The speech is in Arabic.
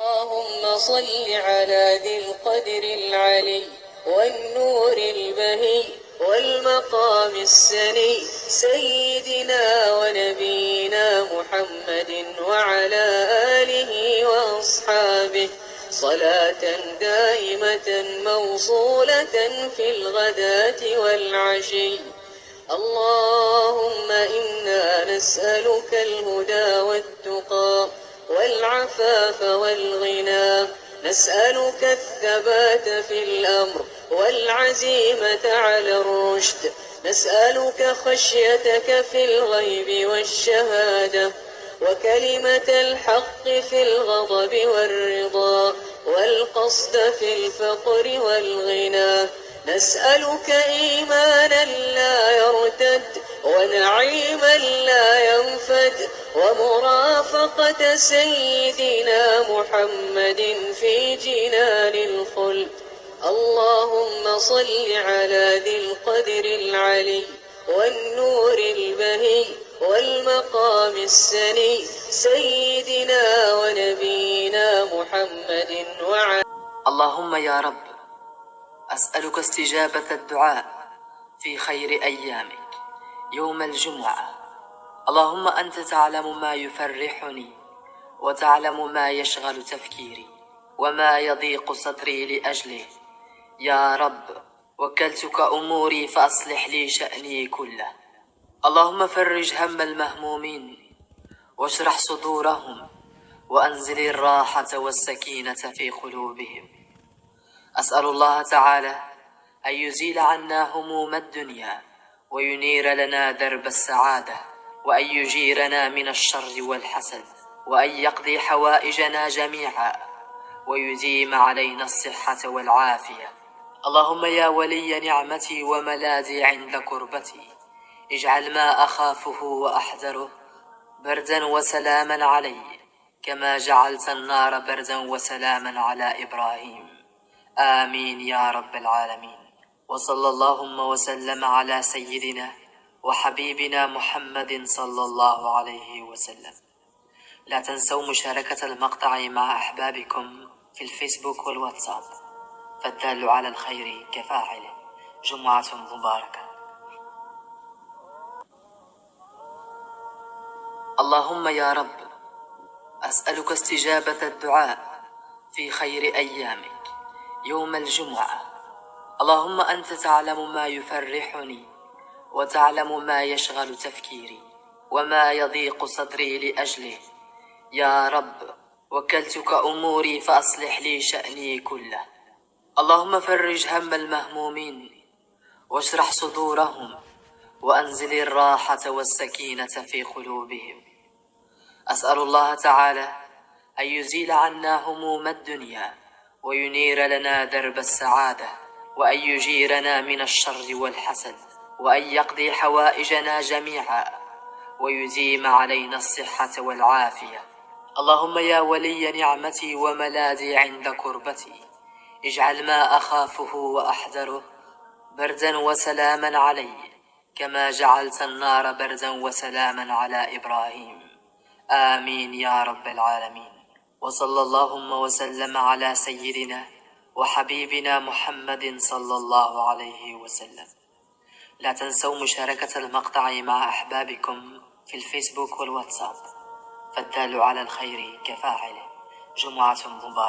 اللهم صل على ذي القدر العلي والنور البهي والمقام السني سيدنا ونبينا محمد وعلى آله وأصحابه صلاة دائمة موصولة في الغداة والعشي. اللهم إنا نسألك الهدى والتقى. والعفاف والغنى. نسألك الثبات في الأمر والعزيمة على الرشد. نسألك خشيتك في الغيب والشهادة وكلمة الحق في الغضب والرضا والقصد في الفقر والغنى. نسألك إيمانا ونعيما لا ينفد ومرافقة سيدنا محمد في جنان الخلد. اللهم صل على ذي القدر العلي والنور البهي والمقام السني سيدنا ونبينا محمد وعلى اللهم يا رب أسألك استجابة الدعاء في خير أيامك. يوم الجمعة. اللهم أنت تعلم ما يفرحني وتعلم ما يشغل تفكيري وما يضيق صدري لأجله. يا رب وكلتك أموري فأصلح لي شأني كله. اللهم فرج هم المهمومين واشرح صدورهم وأنزل الراحة والسكينة في قلوبهم. أسأل الله تعالى أن يزيل عنا هموم الدنيا وينير لنا درب السعادة وأن يجيرنا من الشر والحسد وأن يقضي حوائجنا جميعا ويديم علينا الصحة والعافية. اللهم يا ولي نعمتي وملاذي عند كربتي اجعل ما أخافه وأحذره بردا وسلاما علي كما جعلت النار بردا وسلاما على إبراهيم. آمين يا رب العالمين. وصلى اللهم وسلم على سيدنا وحبيبنا محمد صلى الله عليه وسلم. لا تنسوا مشاركة المقطع مع أحبابكم في الفيسبوك والواتساب. فالدال على الخير كفاعله. جمعة مباركة. اللهم يا رب أسألك استجابة الدعاء في خير أيامك. يوم الجمعة. اللهم أنت تعلم ما يفرحني وتعلم ما يشغل تفكيري وما يضيق صدري لأجله. يا رب وكلتك أموري فأصلح لي شأني كله. اللهم فرج هم المهمومين واشرح صدورهم وأنزل الراحة والسكينة في قلوبهم. أسأل الله تعالى أن يزيل عنا هموم الدنيا وينير لنا درب السعادة. وأن يجيرنا من الشر والحسد وأن يقضي حوائجنا جميعا ويديم علينا الصحة والعافية. اللهم يا ولي نعمتي وملاذي عند كربتي اجعل ما أخافه وأحذره بردا وسلاما علي كما جعلت النار بردا وسلاما على إبراهيم. آمين يا رب العالمين. وصلى اللهم وسلم على سيدنا وحبيبنا محمد صلى الله عليه وسلم. لا تنسوا مشاركة المقطع مع أحبابكم في الفيسبوك والواتساب. فالدال على الخير كفاعله. جمعة مباركة.